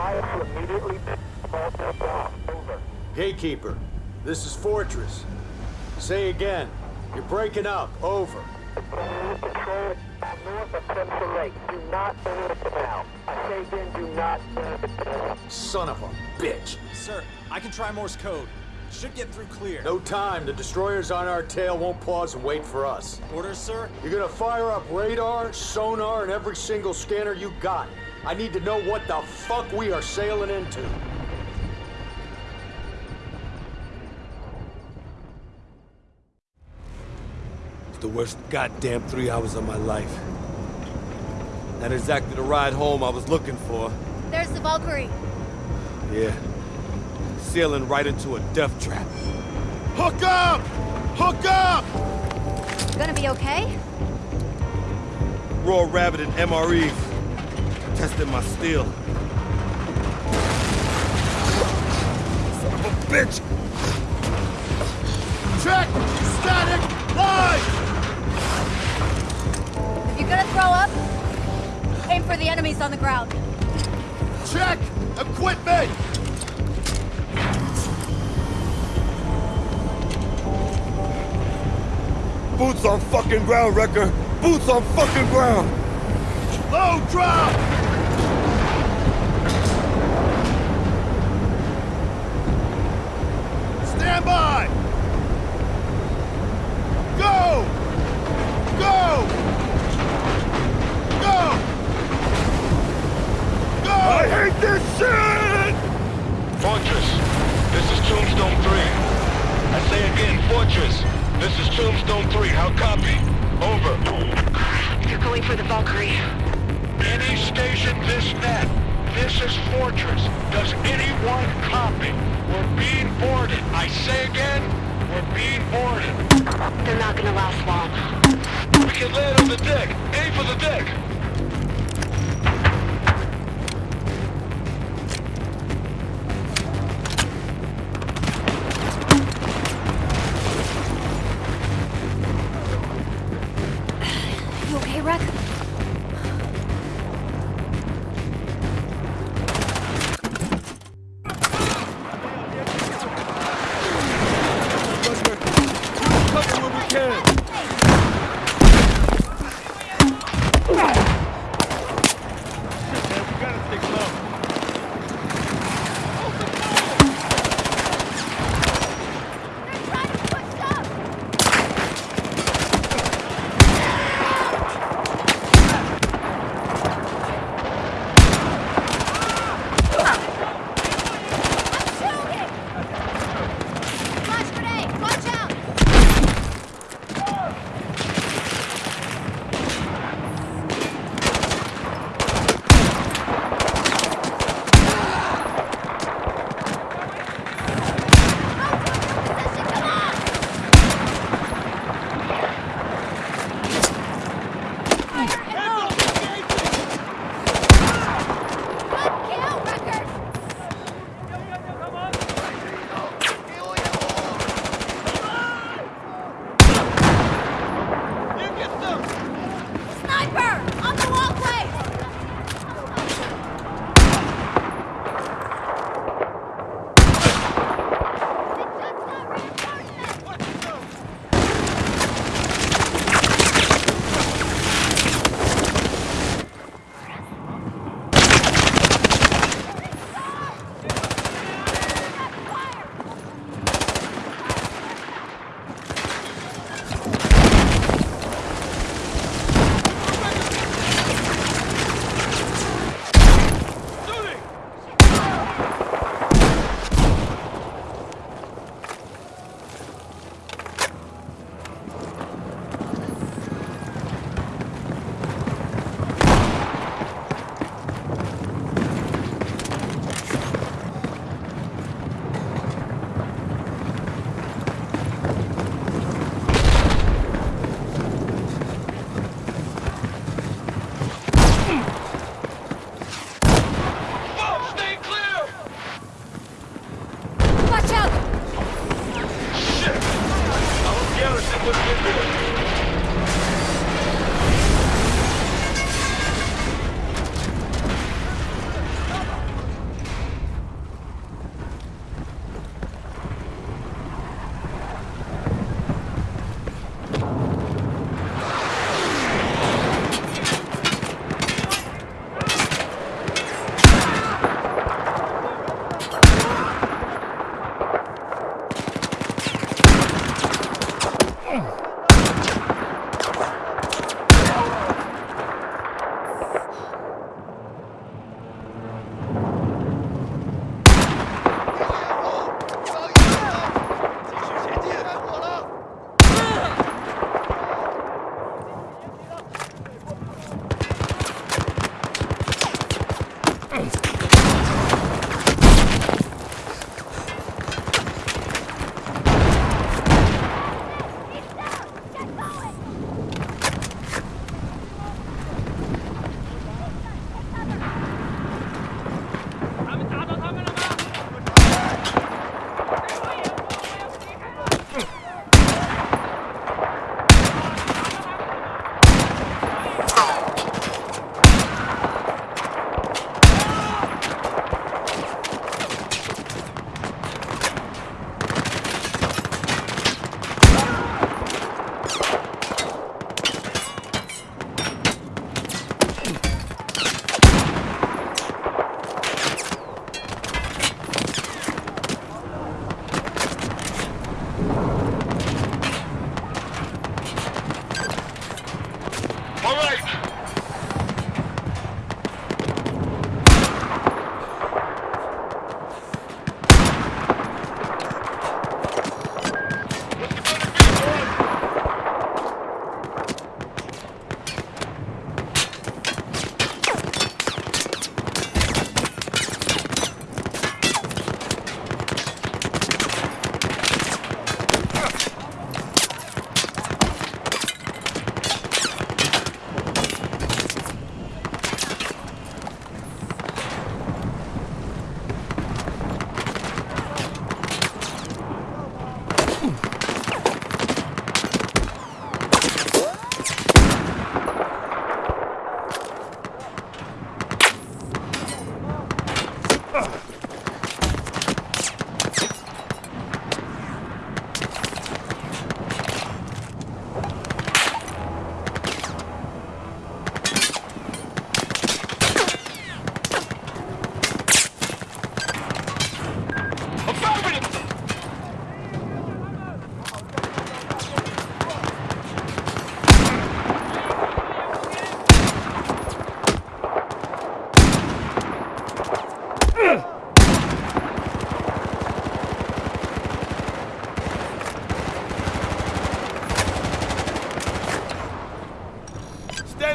Advise to immediately over. Gatekeeper, this is Fortress. Say again. You're breaking up. Over. Control north of Crimson Lake. Do not enter the. I say again, do not enter the canal. Son of a bitch. Sir, I can try Morse code. Should get through clear. No time. The destroyers on our tail won't pause and wait for us. Orders, sir? You're gonna fire up radar, sonar, and every single scanner you got. I need to know what the fuck we are sailing into. It's the worst goddamn three hours of my life. Not exactly the ride home I was looking for. There's the Valkyrie. Yeah. Sailing right into a death trap. Hook up! Hook up! Gonna be okay? Raw Rabbit and MREs. Testing my steel. Son of a bitch! Check! Static! Live! If you're gonna throw up, aim for the enemies on the ground. Check! Equipment! Boots on fucking ground, Recker! Boots on fucking ground! Low drop! Stand by! Go! Go! Go! Go! I hate this shit! Fortress, this is Tombstone 3. I say again, Fortress, this is Tombstone 3. How copy? Over. They're going for the Valkyrie. Any station this net. This is Fortress. Does anyone copy? We're being boarded. I say again, we're being boarded. They're not gonna last long. We can land on the deck. Aim for the deck.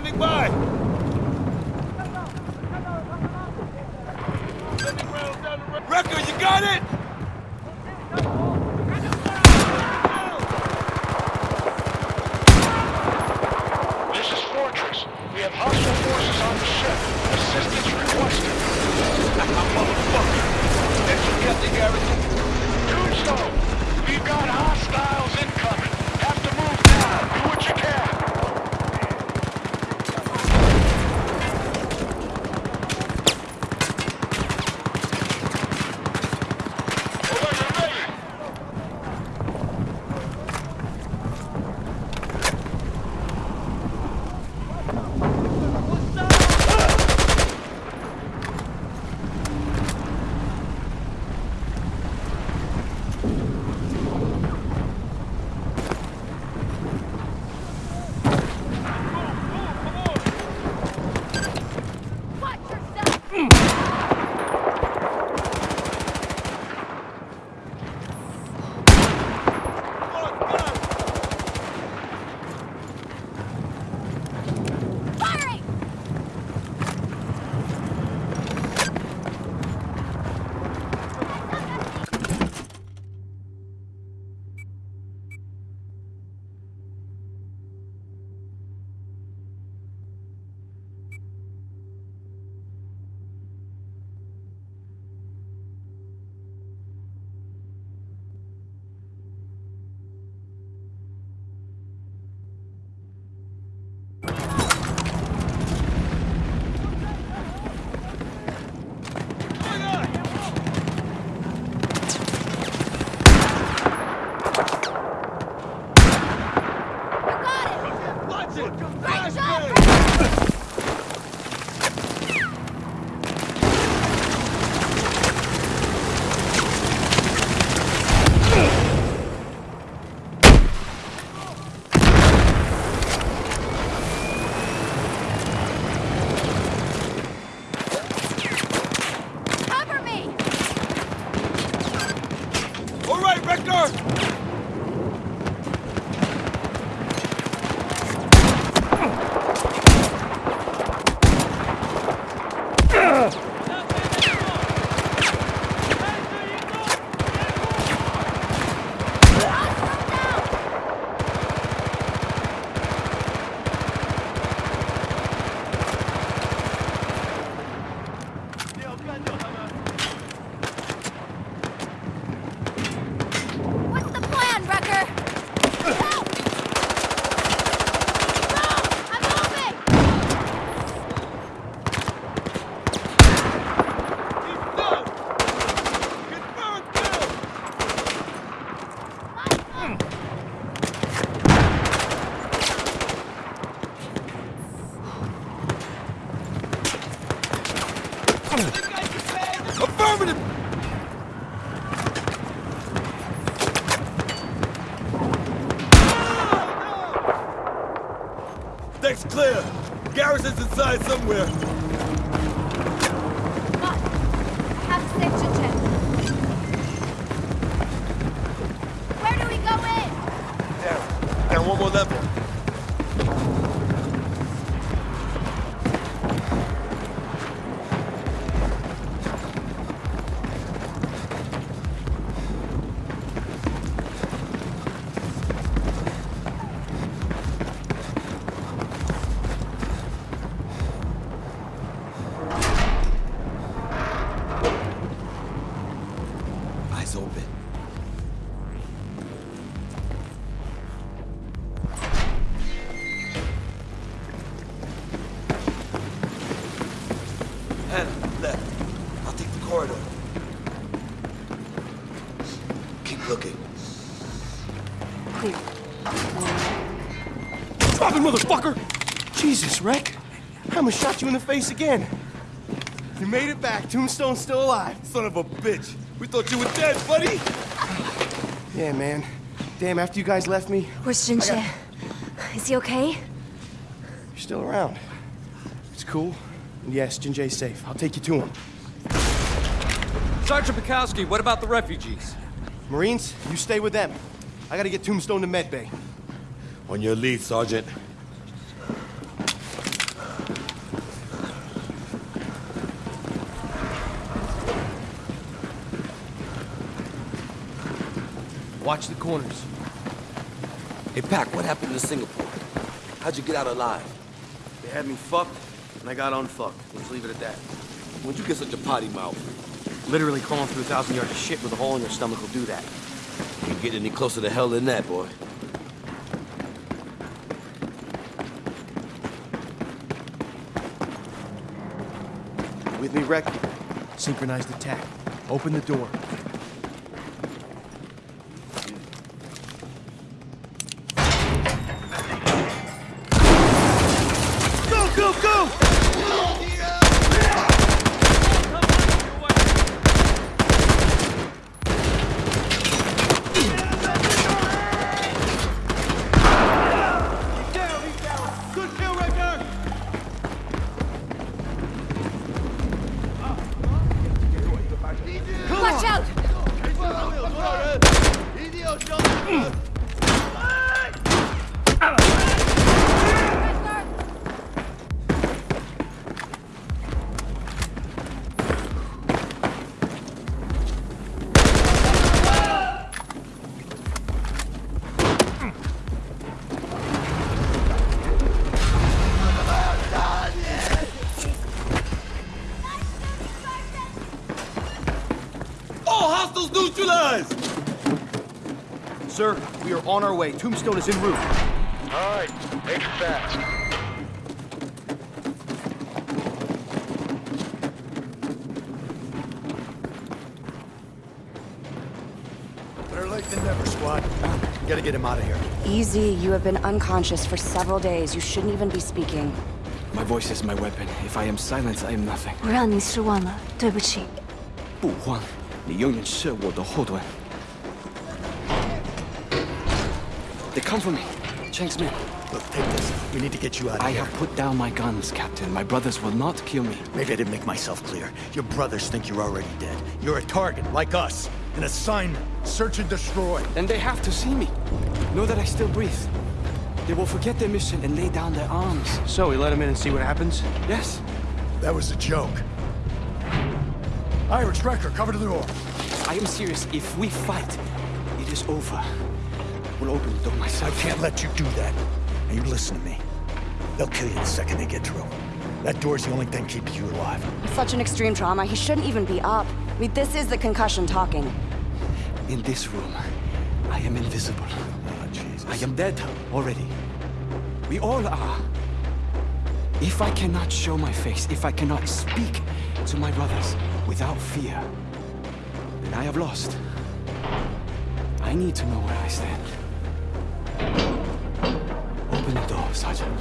standing by. You got it? Hannah, left. I'll take the corridor. Keep looking. Clear. Drop it, motherfucker! Jesus, Rec. I'ma shot you in the face again. You made it back. Tombstone's still alive. Son of a bitch. We thought you were dead, buddy. Yeah, man. Damn, after you guys left me, Where's Jin Jié? Is he okay? you're still around. It's cool. And yes, Jin Jié's safe. I'll take you to him. Sergeant Bukowski, what about the refugees? Marines, you stay with them. I gotta get Tombstone to medbay. On your lead, Sergeant. Watch the corners. Hey, Pac, what happened to Singapore? How'd you get out alive? They had me fucked, and I got unfucked. Let's leave it at that. When'd you get such a potty mouth? Literally crawling through a thousand yards of shit with a hole in your stomach will do that. You get any closer to hell than that, boy. With me, Rec. Synchronized attack. Open the door. neutralized! Sir, we are on our way. Tombstone is en route. All right, make it fast. Better late than never, squad. We gotta get him out of here. Easy, you have been unconscious for several days. You shouldn't even be speaking. My voice is my weapon. If I am silent, I am nothing. 我让你失望了，对不起。不慌， 你永远是我的后盾。They come for me. Chang's men. Look, take this. We need to get you out of I here. have put down my guns, Captain. My brothers will not kill me. Maybe I didn't make myself clear. Your brothers think you're already dead. You're a target, like us. An assignment. Search and destroy. And they have to see me. Know that I still breathe. They will forget their mission and lay down their arms. So, we let him in and see what happens? Yes. That was a joke. Irish Recker, cover to the door. I am serious. If we fight, it is over. We'll open the door myself. I can't let you do that. Now you listen to me. They'll kill you the second they get through. That door's the only thing keeping you alive. Such an extreme trauma, he shouldn't even be up. I mean, this is the concussion talking. In this room, I am invisible. Oh, Jesus. I am dead already. We all are. If I cannot show my face, if I cannot speak to my brothers without fear, then I have lost. I need to know where I stand. Open the door, Sergeant.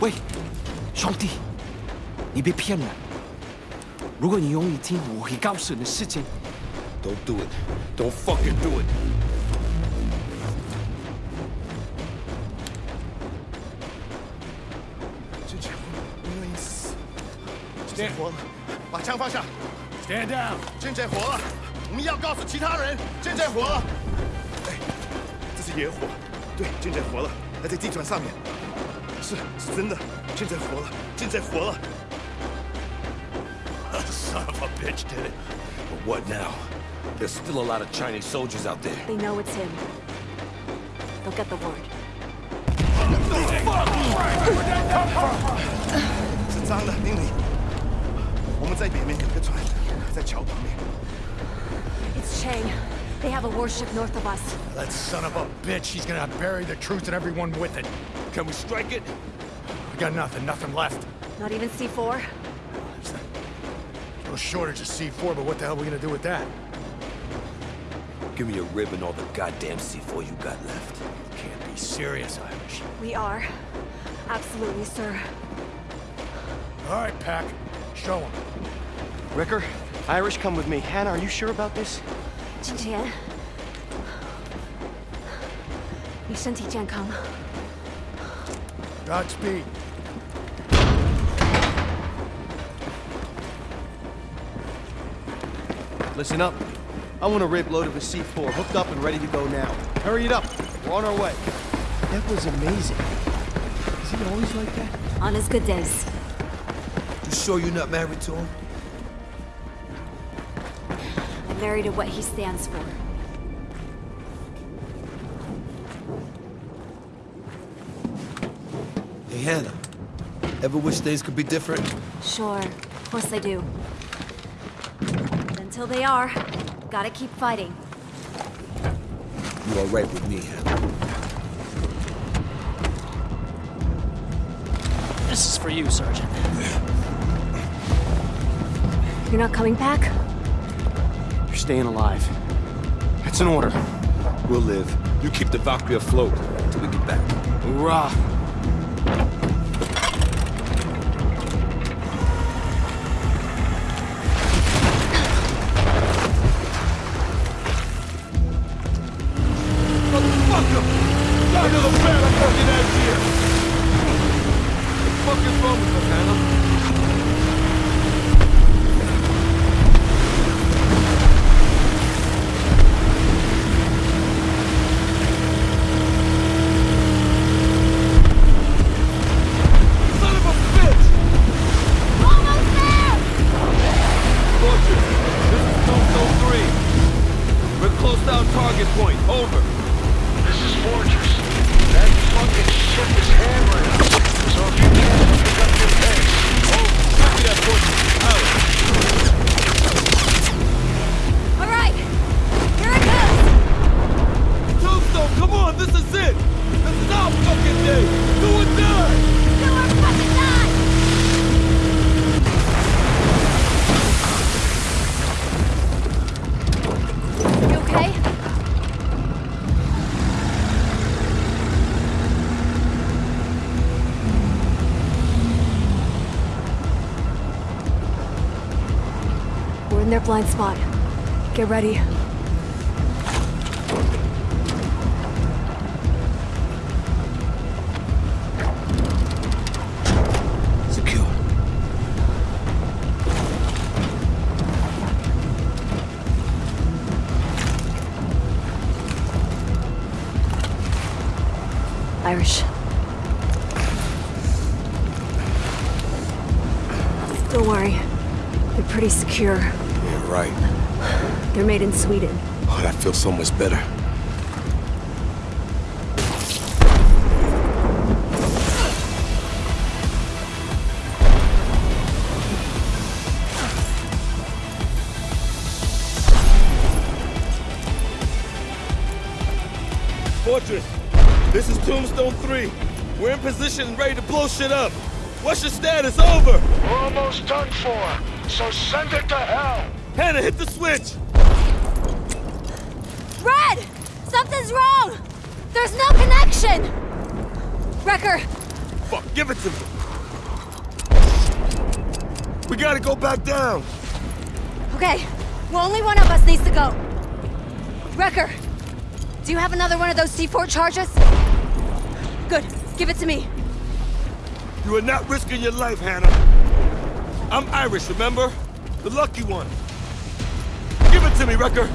Wait, Chanty, les bépiennes. 如果你愿意听，我会告诉你的事情。Don't do it. Don't fucking do it. 真假不愿意死。真姐活了，把枪放下。Stand down. 真姐活了，我们要告诉其他人，真姐活了。哎，这是野火，对，真姐活了，还在地砖上面。是，是真的，真姐活了，真姐活了。But what now? There's still a lot of Chinese soldiers out there. They know it's him. They'll get the word. It's Chang. They have a warship north of us. That son of a bitch, He's gonna bury the truth and everyone with it. Can we strike it? We got nothing, nothing left. Not even C4? No shortage of C4, but what the hell are we gonna do with that? Give me a rib and all the goddamn C4 you got left. You can't be serious, Irish. We are. Absolutely, sir. All right, Pac. Show him. Recker, Irish, come with me. Hannah, are you sure about this? Jin Jié. Godspeed. Listen up. I want a rib load of a C4, hooked up and ready to go now. Hurry it up. We're on our way. That was amazing. Is he always like that? On his good days. You sure you're not married to him? I'm married to what he stands for. Hey, Hannah. Ever wish things could be different? Sure, of course I do. But until they are, gotta keep fighting. You are right with me, Hannah. This is for you, Sergeant. You're not coming back? You're staying alive. That's an order. We'll live. You keep the Valkyrie afloat until we get back. Hoorah! Another bad fucking ass here! What the fuck is wrong with us, Hannah? Son of a bitch! Almost there! Fortress, this 3. We're target point. Over. This is Fortress. That fucking ship is hammering. So if you can't pick up your pace. Copy that, Fortress. Out. All right, here it goes. Tombstone, come on, this is it! This is our fucking day! Do or die! Do or fucking die! You okay? Blind spot. Get ready. Secure. Irish. Don't worry. They're pretty secure. Yeah, right. They're made in Sweden. Oh, that feels so much better. Fortress, this is Tombstone 3. We're in position and ready to blow shit up. What's your status? Over! We're almost done for. So send it to hell. Hannah, hit the switch! Red! Something's wrong! There's no connection! Recker, Fuck, give it to me. We gotta go back down. Okay, well, only one of us needs to go. Recker, do you have another one of those C4 charges? Good, give it to me. You are not risking your life, Hannah. I'm Irish, remember? The lucky one. Give it to me, Recker.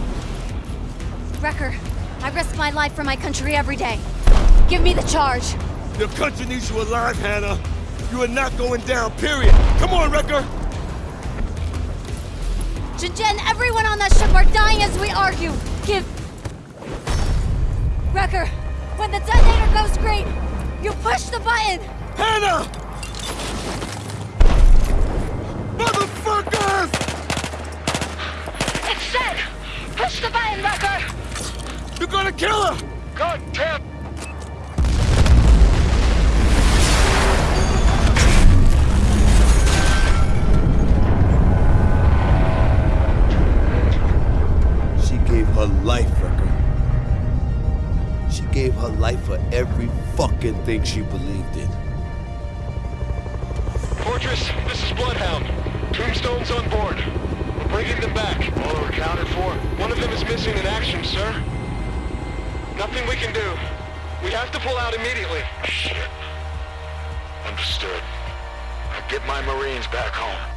Recker, I risk my life for my country every day. Give me the charge. Your country needs you alive, Hannah. You are not going down, period. Come on, Recker. Jinjen, everyone on that ship are dying as we argue. Give... Recker, when the detonator goes green, you push the button. Hannah! Push the button, Recker! You're gonna kill her! God damn! She gave her life, Recker. She gave her life for every fucking thing she believed in. Fortress, this is Bloodhound. Tombstone's on board. Bringing them back. All are accounted for? One of them is missing in action, sir. Nothing we can do. We have to pull out immediately. Shit. Understood. Now get my Marines back home.